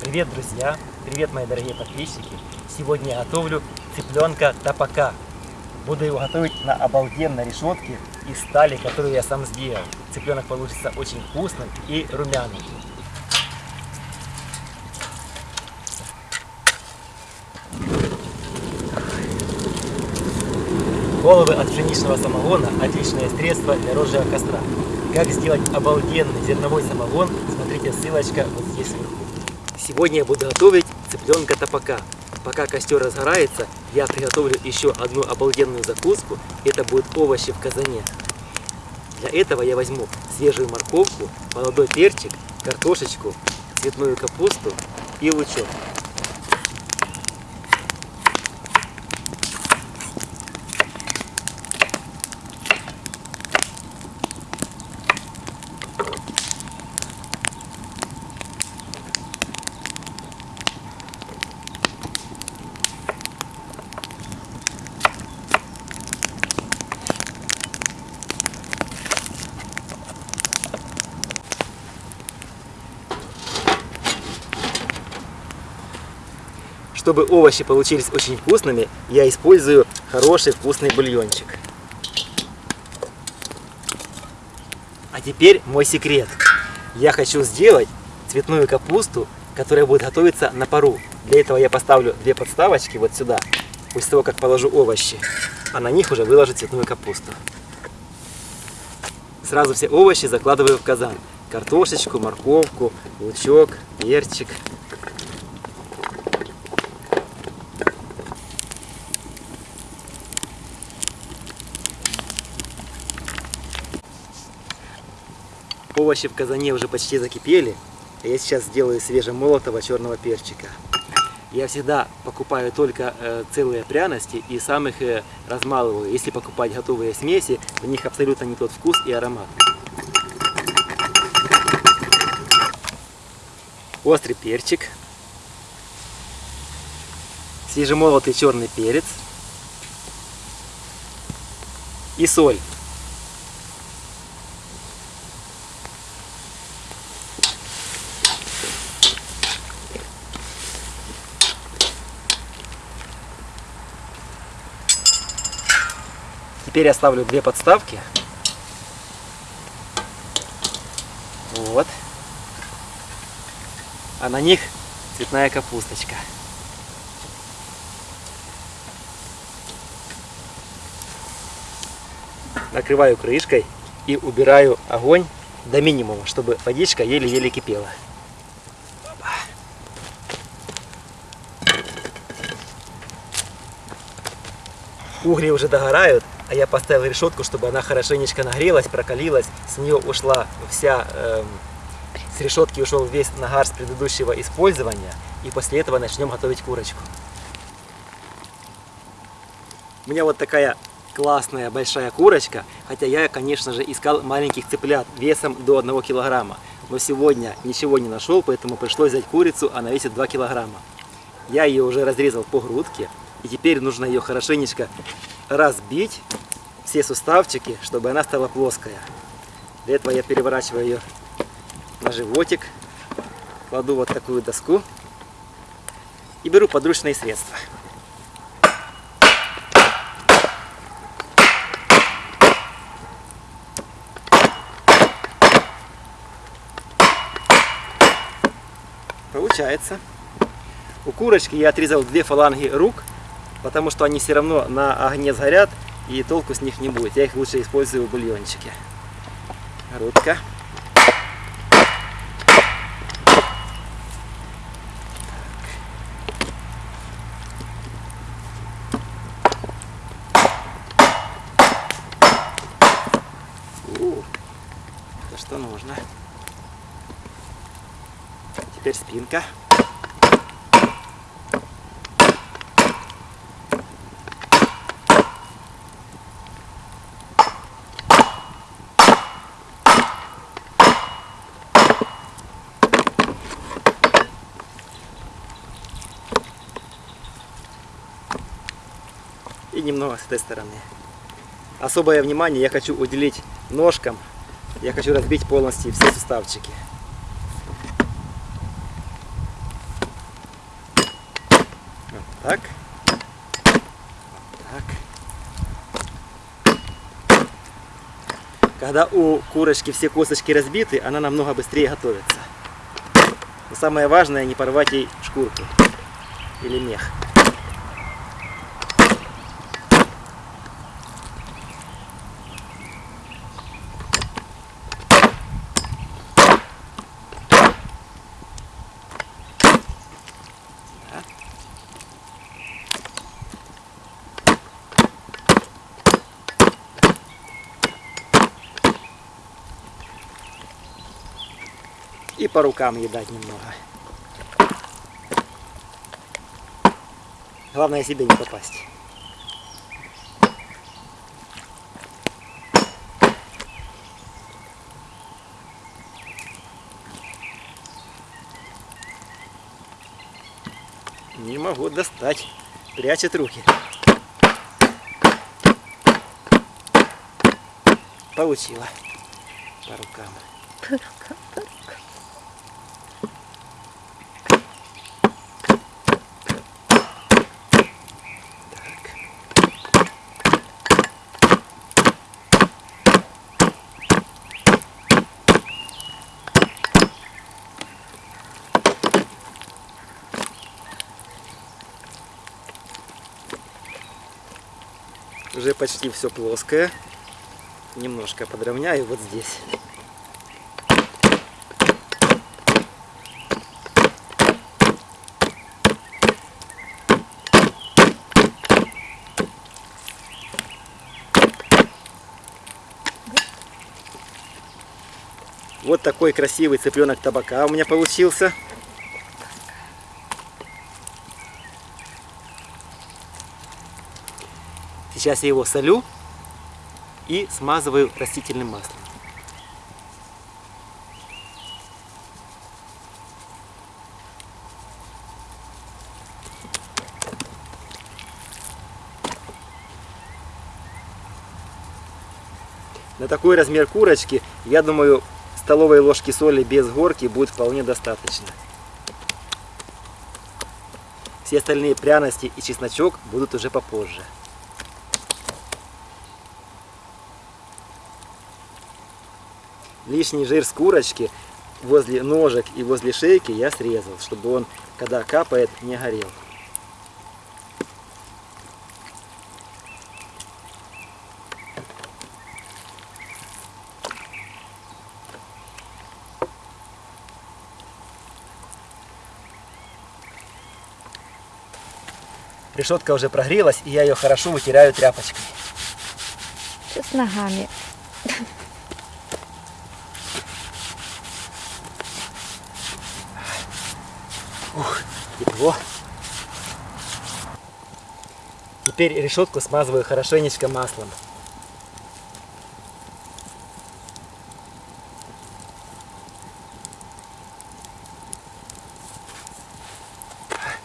Привет, друзья! Привет, мои дорогие подписчики! Сегодня я готовлю цыпленка тапака. Буду его готовить на обалденной решетке из стали, которую я сам сделал. Цыпленок получится очень вкусным и румяным. Головы от пшеничного самогона – отличное средство для розжига костра. Как сделать обалденный зерновой самогон, смотрите ссылочка вот здесь вверху. Сегодня я буду готовить цыпленка топака. Пока костер разгорается, я приготовлю еще одну обалденную закуску. Это будут овощи в казане. Для этого я возьму свежую морковку, молодой перчик, картошечку, цветную капусту и лучок. Чтобы овощи получились очень вкусными, я использую хороший вкусный бульончик. А теперь мой секрет. Я хочу сделать цветную капусту, которая будет готовиться на пару. Для этого я поставлю две подставочки вот сюда, после того, как положу овощи, а на них уже выложу цветную капусту. Сразу все овощи закладываю в казан. Картошечку, морковку, лучок, перчик, Овощи в казане уже почти закипели. Я сейчас сделаю свежемолотого черного перчика. Я всегда покупаю только э, целые пряности и сам их э, размалываю. Если покупать готовые смеси, в них абсолютно не тот вкус и аромат. Острый перчик. Свежемолотый черный перец. И соль. Теперь я ставлю две подставки. Вот. А на них цветная капусточка. Накрываю крышкой и убираю огонь до минимума, чтобы водичка еле-еле кипела. Угли уже догорают, а я поставил решетку, чтобы она хорошенечко нагрелась, прокалилась, с нее ушла вся, э, с решетки ушел весь нагар с предыдущего использования, и после этого начнем готовить курочку. У меня вот такая классная большая курочка, хотя я, конечно же, искал маленьких цыплят весом до 1 килограмма, но сегодня ничего не нашел, поэтому пришлось взять курицу, она весит 2 килограмма. Я ее уже разрезал по грудке, и теперь нужно ее хорошенечко разбить все суставчики, чтобы она стала плоская. Для этого я переворачиваю ее на животик, кладу вот такую доску и беру подручные средства. Получается. У курочки я отрезал две фаланги рук, потому что они все равно на огне сгорят и толку с них не будет. Я их лучше использую в бульончике. Грудка. Это что нужно. Теперь спинка. Немного с этой стороны. Особое внимание я хочу уделить ножкам. Я хочу разбить полностью все суставчики. Вот так. Вот так. Когда у курочки все косточки разбиты, она намного быстрее готовится. Но самое важное не порвать ей шкурку или мех. По рукам ей дать немного. Главное себе не попасть. Не могу достать. Прячет руки. Получила. По рукам. Уже почти все плоское. Немножко подровняю вот здесь. Вот такой красивый цыпленок табака у меня получился. Сейчас я его солю и смазываю растительным маслом. На такой размер курочки, я думаю, столовой ложки соли без горки будет вполне достаточно. Все остальные пряности и чесночок будут уже попозже. Лишний жир с курочки возле ножек и возле шейки я срезал, чтобы он, когда капает, не горел. Решетка уже прогрелась, и я ее хорошо вытираю тряпочкой. Что с ногами? Тепло. Теперь решетку смазываю хорошенечко маслом.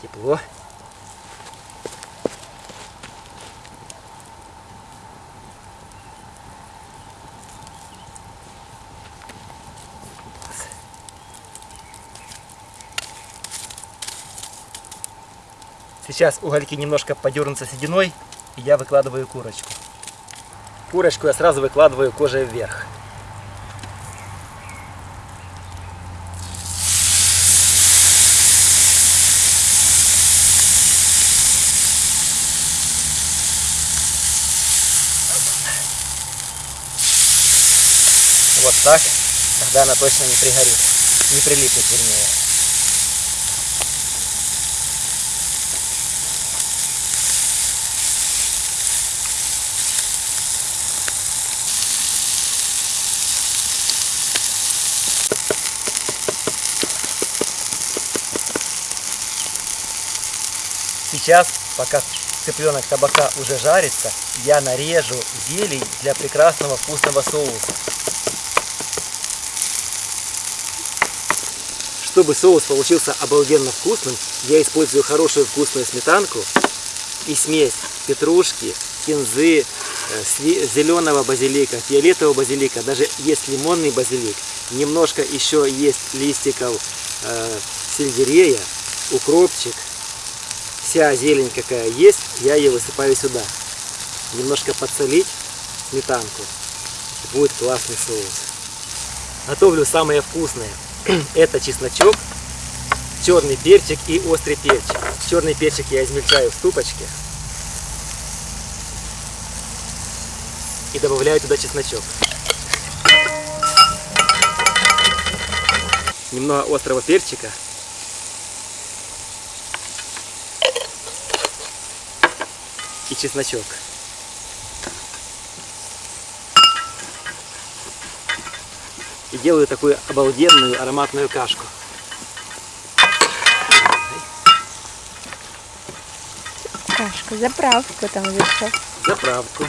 Тепло. Сейчас угольки немножко подернутся сединой, и я выкладываю курочку. Курочку я сразу выкладываю кожей вверх. Вот так, тогда она точно не пригорит, не прилипнет вернее. Сейчас, пока цыпленок табака уже жарится, я нарежу зелень для прекрасного вкусного соуса. Чтобы соус получился обалденно вкусным, я использую хорошую вкусную сметанку и смесь петрушки, кинзы, э, зеленого базилика, фиолетового базилика, даже есть лимонный базилик, немножко еще есть листиков э, сельдерея, укропчик, вся зелень какая есть, я ее высыпаю сюда. Немножко подсолить сметанку. Будет классный соус. Готовлю самое вкусное. Это чесночок, черный перчик и острый перчик. Черный перчик я измельчаю в ступочке. И добавляю туда чесночок. Немного острого перчика. И чесночок. И делаю такую обалденную ароматную кашку. Кашка, заправку там зашел. заправку.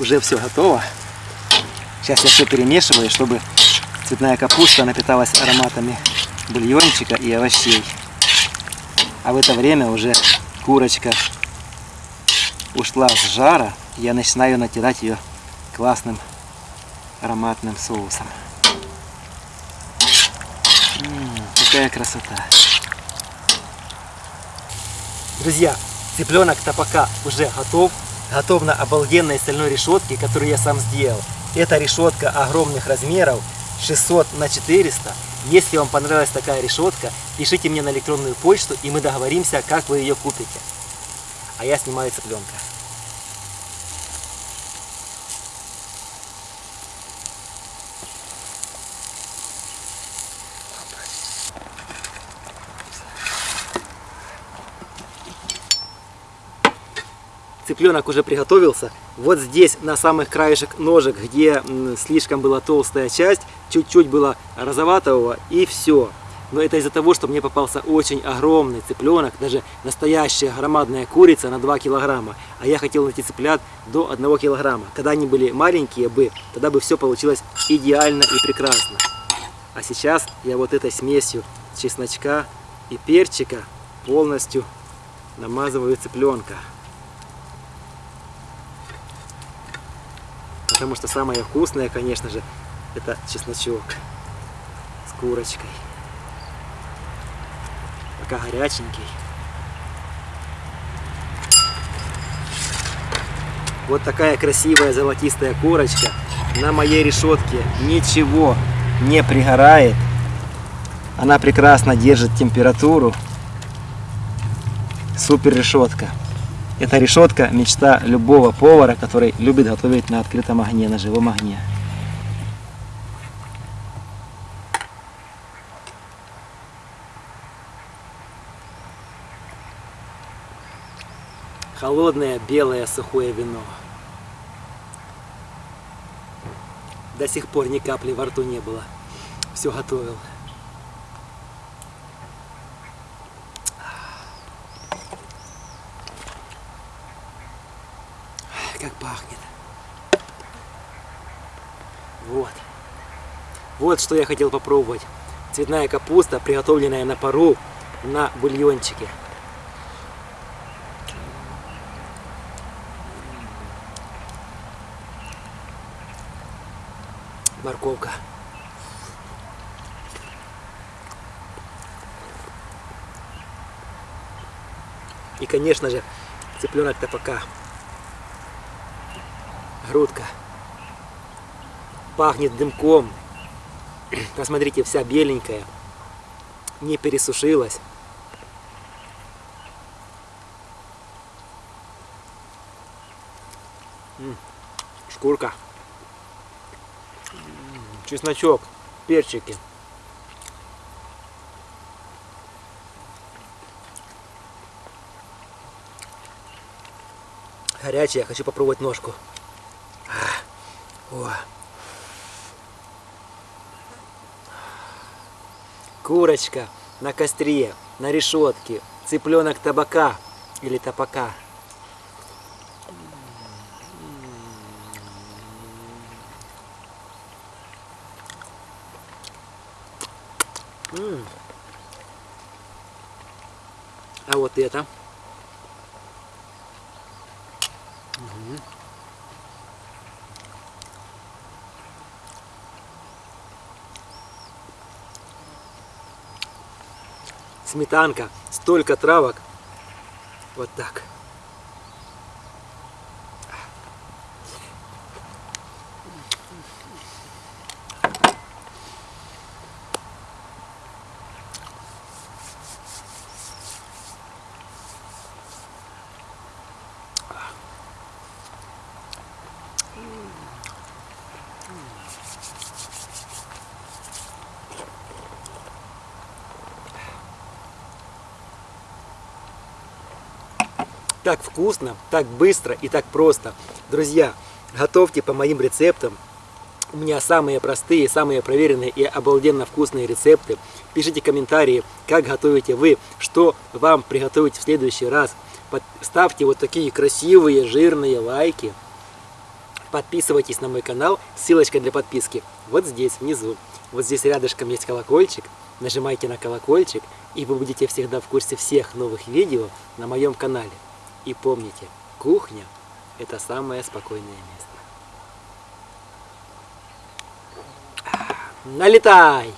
Уже все готово. Сейчас я все перемешиваю, чтобы цветная капуста напиталась ароматами бульончика и овощей. А в это время уже курочка ушла с жара. Я начинаю натирать ее классным ароматным соусом. Какая красота. Друзья, цыпленок топака уже готов. Готов на обалденной стальной решетке, которую я сам сделал. Это решетка огромных размеров, 600 на 400. Если вам понравилась такая решетка, пишите мне на электронную почту, и мы договоримся, как вы ее купите. А я снимаю цыпленка. Цыпленок уже приготовился. Вот здесь на самых краешек ножек, где слишком была толстая часть, чуть-чуть было розоватого и все. Но это из-за того, что мне попался очень огромный цыпленок, даже настоящая громадная курица на 2 килограмма. А я хотел найти цыплят до 1 килограмма. Когда они были маленькие бы, тогда бы все получилось идеально и прекрасно. А сейчас я вот этой смесью чесночка и перчика полностью намазываю цыпленка. Потому что самое вкусное, конечно же, это чесночок с курочкой. Пока горяченький. Вот такая красивая золотистая курочка на моей решетке. Ничего не пригорает. Она прекрасно держит температуру. Супер решетка. Эта решетка мечта любого повара, который любит готовить на открытом огне, на живом огне. Холодное белое сухое вино. До сих пор ни капли во рту не было. Все готовил. Как пахнет. Вот. Вот что я хотел попробовать. Цветная капуста, приготовленная на пару на бульончике. Морковка. И, конечно же, цыпленок топака. Грудка. Пахнет дымком. Посмотрите, вся беленькая. Не пересушилась. Шкурка. Чесночок, перчики. Горячая, хочу попробовать ножку. О. Курочка на костре, на решетке, цыпленок табака или табака. М. А вот это. Сметанка, столько травок. Вот так. Так вкусно, так быстро и так просто. Друзья, готовьте по моим рецептам. У меня самые простые, самые проверенные и обалденно вкусные рецепты. Пишите комментарии, как готовите вы, что вам приготовить в следующий раз. Ставьте вот такие красивые, жирные лайки. Подписывайтесь на мой канал, ссылочка для подписки вот здесь, внизу. Вот здесь рядышком есть колокольчик. Нажимайте на колокольчик, и вы будете всегда в курсе всех новых видео на моем канале. И помните, кухня – это самое спокойное место. Налетай!